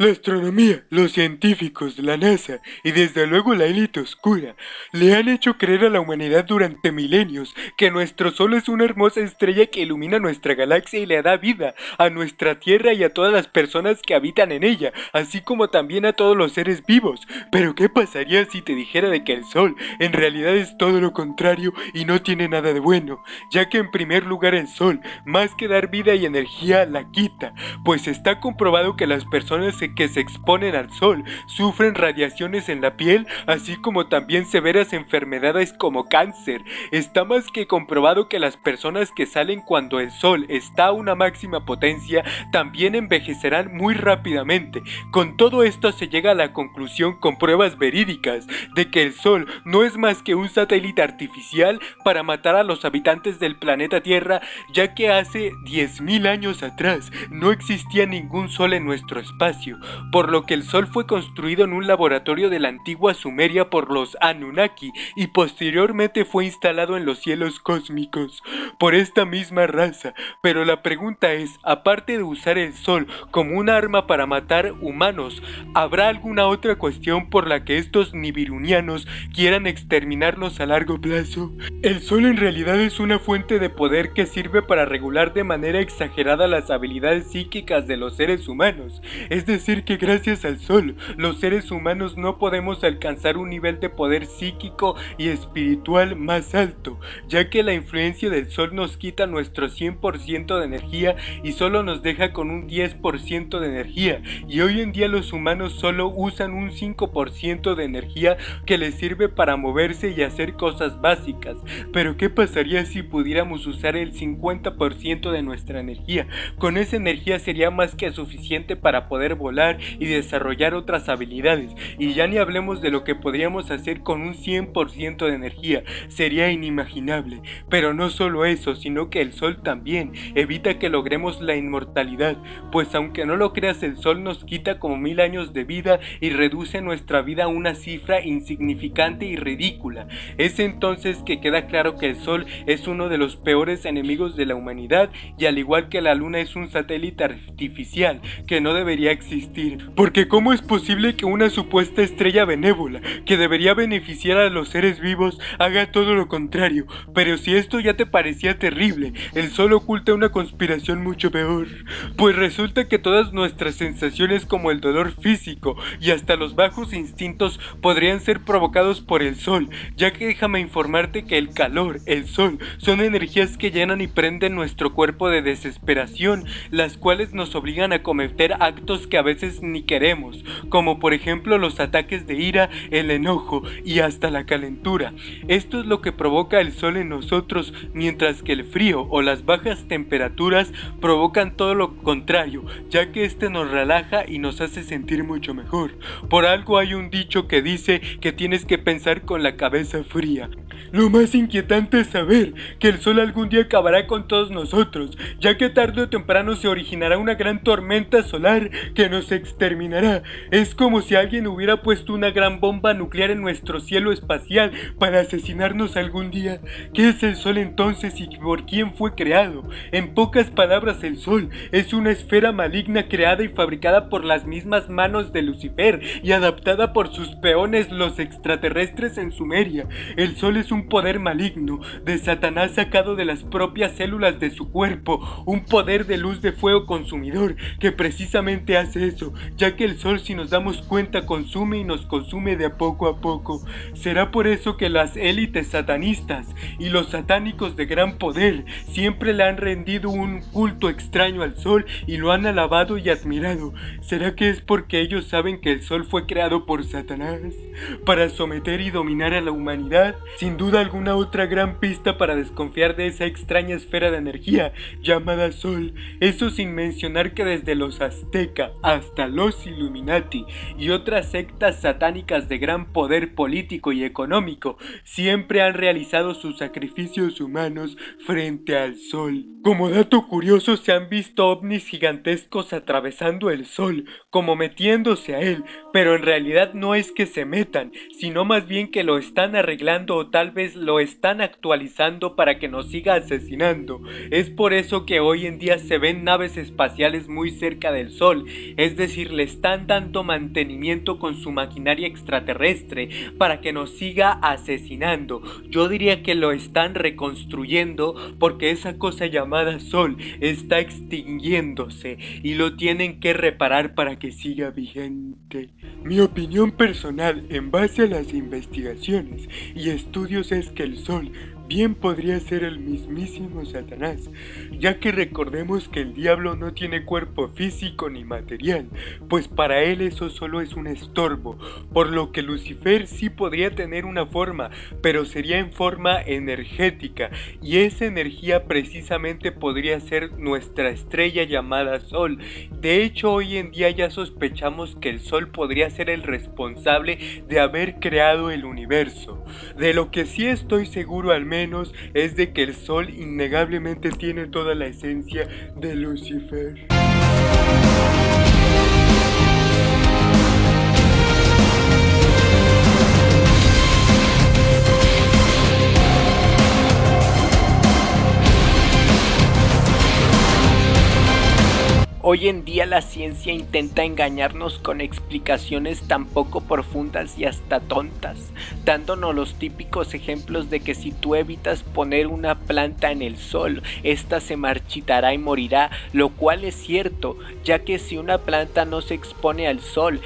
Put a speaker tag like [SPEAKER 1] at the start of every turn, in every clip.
[SPEAKER 1] La astronomía, los científicos, la NASA y desde luego la élite oscura le han hecho creer a la humanidad durante milenios que nuestro Sol es una hermosa estrella que ilumina nuestra galaxia y le da vida a nuestra Tierra y a todas las personas que habitan en ella, así como también a todos los seres vivos. Pero ¿qué pasaría si te dijera de que el Sol en realidad es todo lo contrario y no tiene nada de bueno? Ya que en primer lugar el Sol, más que dar vida y energía, la quita, pues está comprobado que las personas se que se exponen al sol sufren radiaciones en la piel, así como también severas enfermedades como cáncer. Está más que comprobado que las personas que salen cuando el sol está a una máxima potencia también envejecerán muy rápidamente. Con todo esto se llega a la conclusión con pruebas verídicas de que el sol no es más que un satélite artificial para matar a los habitantes del planeta Tierra, ya que hace 10.000 años atrás no existía ningún sol en nuestro espacio, por lo que el Sol fue construido en un laboratorio de la antigua Sumeria por los Anunnaki y posteriormente fue instalado en los cielos cósmicos por esta misma raza. Pero la pregunta es, aparte de usar el Sol como un arma para matar humanos, ¿habrá alguna otra cuestión por la que estos nibirunianos quieran exterminarlos a largo plazo? El Sol en realidad es una fuente de poder que sirve para regular de manera exagerada las habilidades psíquicas de los seres humanos, es decir, que gracias al sol los seres humanos no podemos alcanzar un nivel de poder psíquico y espiritual más alto, ya que la influencia del sol nos quita nuestro 100% de energía y solo nos deja con un 10% de energía, y hoy en día los humanos solo usan un 5% de energía que les sirve para moverse y hacer cosas básicas, pero ¿qué pasaría si pudiéramos usar el 50% de nuestra energía? Con esa energía sería más que suficiente para poder volar y desarrollar otras habilidades. Y ya ni hablemos de lo que podríamos hacer con un 100% de energía, sería inimaginable. Pero no solo eso, sino que el sol también evita que logremos la inmortalidad, pues aunque no lo creas el sol nos quita como mil años de vida y reduce nuestra vida a una cifra insignificante y ridícula. Es entonces que queda claro que el sol es uno de los peores enemigos de la humanidad y al igual que la luna es un satélite artificial que no debería existir porque ¿cómo es posible que una supuesta estrella benévola, que debería beneficiar a los seres vivos, haga todo lo contrario? Pero si esto ya te parecía terrible, el sol oculta una conspiración mucho peor. Pues resulta que todas nuestras sensaciones como el dolor físico y hasta los bajos instintos podrían ser provocados por el sol, ya que déjame informarte que el calor, el sol, son energías que llenan y prenden nuestro cuerpo de desesperación, las cuales nos obligan a cometer actos que a veces ni queremos, como por ejemplo los ataques de ira, el enojo y hasta la calentura. Esto es lo que provoca el sol en nosotros, mientras que el frío o las bajas temperaturas provocan todo lo contrario, ya que este nos relaja y nos hace sentir mucho mejor. Por algo hay un dicho que dice que tienes que pensar con la cabeza fría. Lo más inquietante es saber que el sol algún día acabará con todos nosotros, ya que tarde o temprano se originará una gran tormenta solar que nos exterminará. Es como si alguien hubiera puesto una gran bomba nuclear en nuestro cielo espacial para asesinarnos algún día. ¿Qué es el sol entonces y por quién fue creado? En pocas palabras, el sol es una esfera maligna creada y fabricada por las mismas manos de Lucifer y adaptada por sus peones los extraterrestres en Sumeria. El sol es un poder maligno de Satanás sacado de las propias células de su cuerpo, un poder de luz de fuego consumidor que precisamente hace eso, ya que el sol si nos damos cuenta consume y nos consume de poco a poco. Será por eso que las élites satanistas y los satánicos de gran poder siempre le han rendido un culto extraño al sol y lo han alabado y admirado. ¿Será que es porque ellos saben que el sol fue creado por Satanás para someter y dominar a la humanidad? Sin duda alguna otra gran pista para desconfiar de esa extraña esfera de energía llamada Sol. Eso sin mencionar que desde los Azteca hasta los Illuminati y otras sectas satánicas de gran poder político y económico siempre han realizado sus sacrificios humanos frente al Sol. Como dato curioso se han visto ovnis gigantescos atravesando el Sol, como metiéndose a él, pero en realidad no es que se metan, sino más bien que lo están arreglando o tal vez lo están actualizando para que nos siga asesinando. Es por eso que hoy en día se ven naves espaciales muy cerca del Sol, es decir, le están dando mantenimiento con su maquinaria extraterrestre para que nos siga asesinando. Yo diría que lo están reconstruyendo porque esa cosa llamada Sol está extinguiéndose y lo tienen que reparar para que siga vigente. Mi opinión personal en base a las investigaciones y estudios es que el Sol bien podría ser el mismísimo Satanás, ya que recordemos que el diablo no tiene cuerpo físico ni material, pues para él eso solo es un estorbo, por lo que Lucifer sí podría tener una forma, pero sería en forma energética, y esa energía precisamente podría ser nuestra estrella llamada Sol. De hecho, hoy en día ya sospechamos que el Sol podría ser el responsable de haber creado el universo. De lo que sí estoy seguro al menos es de que el sol innegablemente tiene toda la esencia de Lucifer.
[SPEAKER 2] Hoy en día la ciencia intenta engañarnos con explicaciones tan poco profundas y hasta tontas, dándonos los típicos ejemplos de que si tú evitas poner una planta en el sol, ésta se marchitará y morirá, lo cual es cierto, ya que si una planta no se expone al sol,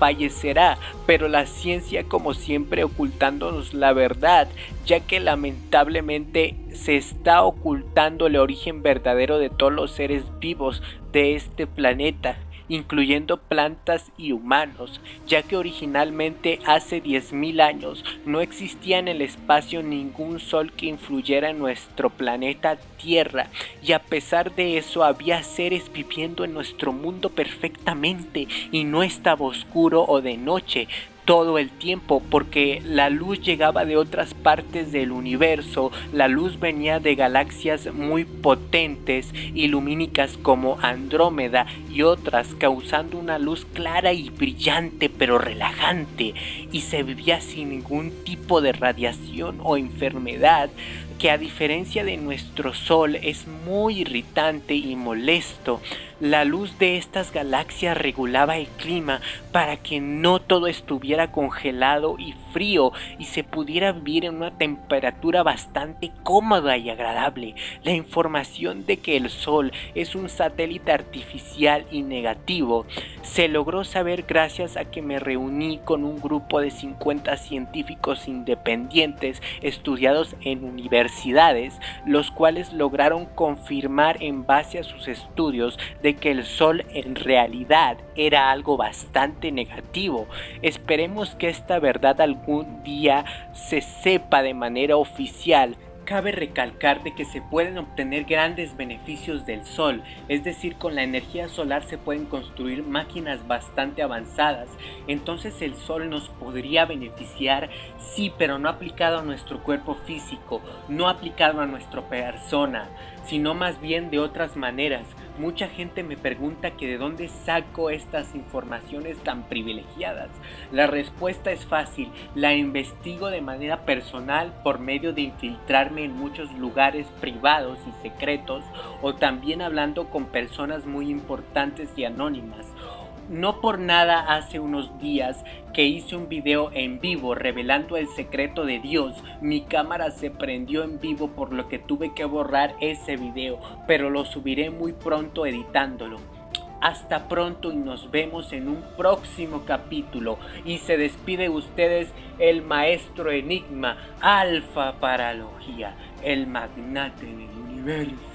[SPEAKER 2] fallecerá, pero la ciencia como siempre ocultándonos la verdad, ya que lamentablemente se está ocultando el origen verdadero de todos los seres vivos de este planeta incluyendo plantas y humanos, ya que originalmente hace 10.000 años no existía en el espacio ningún sol que influyera en nuestro planeta Tierra, y a pesar de eso había seres viviendo en nuestro mundo perfectamente y no estaba oscuro o de noche, todo el tiempo porque la luz llegaba de otras partes del universo, la luz venía de galaxias muy potentes y lumínicas como Andrómeda y otras causando una luz clara y brillante pero relajante y se vivía sin ningún tipo de radiación o enfermedad que a diferencia de nuestro Sol es muy irritante y molesto. La luz de estas galaxias regulaba el clima para que no todo estuviera congelado y frío y se pudiera vivir en una temperatura bastante cómoda y agradable. La información de que el Sol es un satélite artificial y negativo se logró saber gracias a que me reuní con un grupo de 50 científicos independientes estudiados en universidades, los cuales lograron confirmar en base a sus estudios de que el sol en realidad era algo bastante negativo. Esperemos que esta verdad algún día se sepa de manera oficial. Cabe recalcar de que se pueden obtener grandes beneficios del sol, es decir, con la energía solar se pueden construir máquinas bastante avanzadas, entonces el sol nos podría beneficiar, sí, pero no aplicado a nuestro cuerpo físico, no aplicado a nuestra persona, sino más bien de otras maneras, Mucha gente me pregunta que de dónde saco estas informaciones tan privilegiadas. La respuesta es fácil, la investigo de manera personal por medio de infiltrarme en muchos lugares privados y secretos o también hablando con personas muy importantes y anónimas no por nada hace unos días que hice un video en vivo revelando el secreto de Dios, mi cámara se prendió en vivo por lo que tuve que borrar ese video, pero lo subiré muy pronto editándolo. Hasta pronto y nos vemos en un próximo capítulo. Y se despide ustedes el maestro enigma, Alfa Paralogía, el magnate del universo.